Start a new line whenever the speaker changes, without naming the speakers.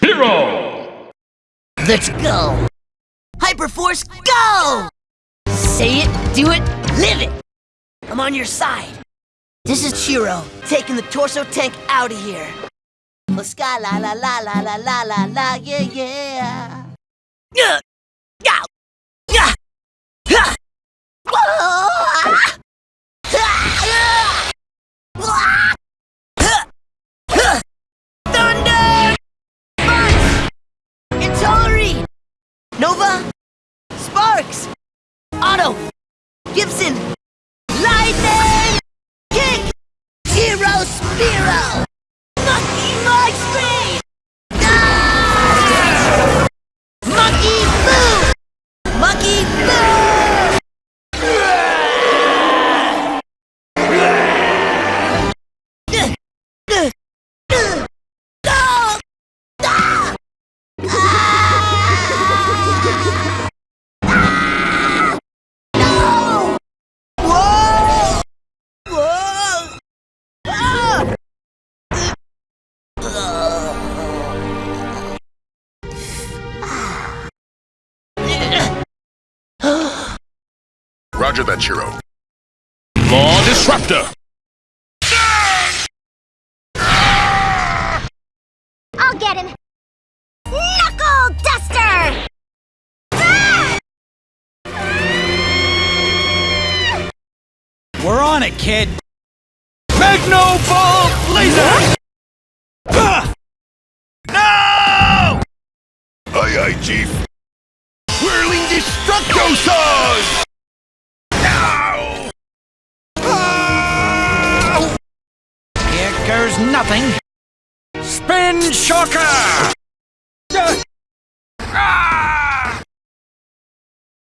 Hero!
Let's go! Hyperforce, go! Say it, do it, live it! I'm on your side. This is Chiro, taking the torso tank out of here. Oh, go, la la la la la la la la, yeah, yeah. Yeah, Nova! Sparx! Otto! Gibson!
Roger that, Chiro.
Law Disruptor!
I'll get him! Knuckle Duster!
We're on it, kid! Magno Ball Laser! Ah! No!
Aye, aye, Chief. Whirling Destructo Saws!
There's nothing. Spin Shocker!